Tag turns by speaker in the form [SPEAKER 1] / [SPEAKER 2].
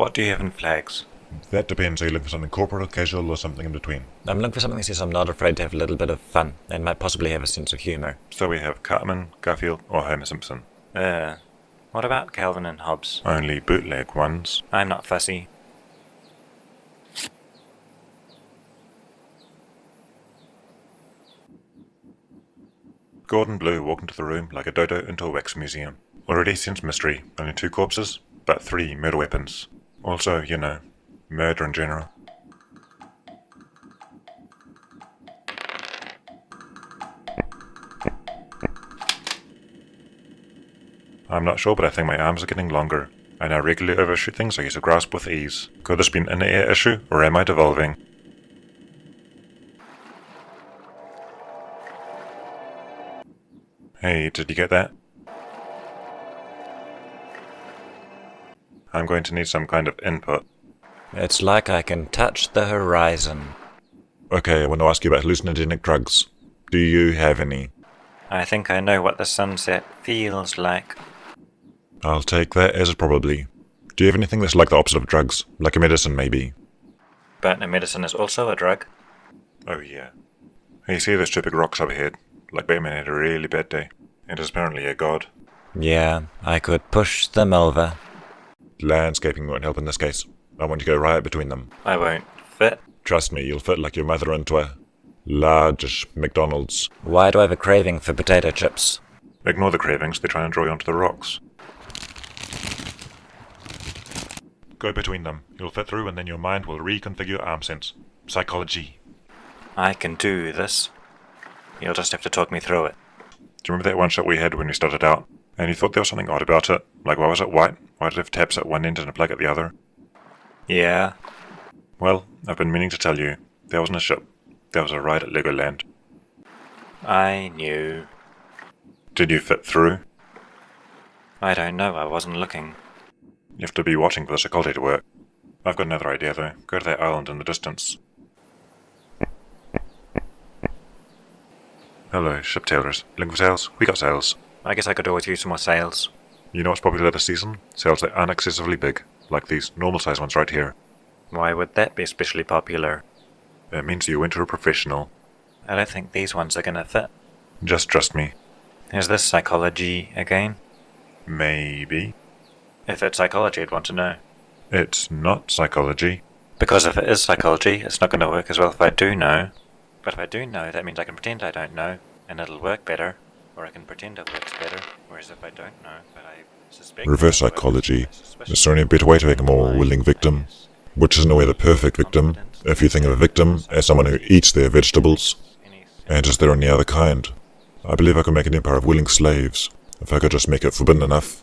[SPEAKER 1] What do you have in flags?
[SPEAKER 2] That depends. Are you looking for something corporate or casual or something in between?
[SPEAKER 3] I'm looking for something that says I'm not afraid to have a little bit of fun and might possibly have a sense of humour.
[SPEAKER 2] So we have Cartman, Garfield, or Homer Simpson.
[SPEAKER 1] Uh, what about Calvin and Hobbes?
[SPEAKER 2] Only bootleg ones.
[SPEAKER 1] I'm not fussy.
[SPEAKER 2] Gordon Blue walked into the room like a dodo into a wax museum. Already since mystery, only two corpses, but three murder weapons. Also, you know, murder in general. I'm not sure, but I think my arms are getting longer. And I now regularly overshoot things I used to grasp with ease. Could this be an in-air issue, or am I devolving? Hey, did you get that? I'm going to need some kind of input.
[SPEAKER 3] It's like I can touch the horizon.
[SPEAKER 2] Okay, I want to ask you about hallucinogenic drugs. Do you have any?
[SPEAKER 1] I think I know what the sunset feels like.
[SPEAKER 2] I'll take that as a probably. Do you have anything that's like the opposite of drugs? Like a medicine, maybe?
[SPEAKER 1] But a medicine is also a drug.
[SPEAKER 2] Oh, yeah. You see those stupid rocks up ahead? Like Batman had a really bad day. And is apparently a god.
[SPEAKER 3] Yeah, I could push them over.
[SPEAKER 2] Landscaping won't help in this case. I want you to go right between them.
[SPEAKER 1] I won't fit.
[SPEAKER 2] Trust me, you'll fit like your mother into a large McDonald's.
[SPEAKER 3] Why do I have a craving for potato chips?
[SPEAKER 2] Ignore the cravings, they try and draw you onto the rocks. Go between them. You'll fit through and then your mind will reconfigure your arm sense. Psychology.
[SPEAKER 1] I can do this. You'll just have to talk me through it.
[SPEAKER 2] Do you remember that one shot we had when we started out? And you thought there was something odd about it? Like why was it white? Why have taps at one end and a plug at the other?
[SPEAKER 1] Yeah,
[SPEAKER 2] Well, I've been meaning to tell you. There wasn't a ship. There was a ride at Legoland.
[SPEAKER 1] I knew.
[SPEAKER 2] Did you fit through?
[SPEAKER 1] I don't know, I wasn't looking.
[SPEAKER 2] You have to be watching for the psychology to work. I've got another idea though. Go to that island in the distance. Hello, ship tailors. Looking for sails? We got sails.
[SPEAKER 1] I guess I could always use some more sails.
[SPEAKER 2] You know what's popular this season? Sails that aren't excessively big, like these normal size ones right here.
[SPEAKER 1] Why would that be especially popular?
[SPEAKER 2] It means you enter a professional.
[SPEAKER 1] I don't think these ones are gonna fit.
[SPEAKER 2] Just trust me.
[SPEAKER 1] Is this psychology again?
[SPEAKER 2] Maybe.
[SPEAKER 1] If it's psychology, I'd want to know.
[SPEAKER 2] It's not psychology.
[SPEAKER 1] Because if it is psychology, it's not gonna work as well if I do know. But if I do know, that means I can pretend I don't know, and it'll work better. Or I can pretend it works better. Whereas if I don't know, but I suspect...
[SPEAKER 2] Reverse
[SPEAKER 1] it will work,
[SPEAKER 2] psychology. Is there any better way to make a more willing victim? Which isn't a way the perfect victim. If you think of a victim as someone who eats their vegetables, and is there any other kind? I believe I could make an empire of willing slaves, if I could just make it forbidden enough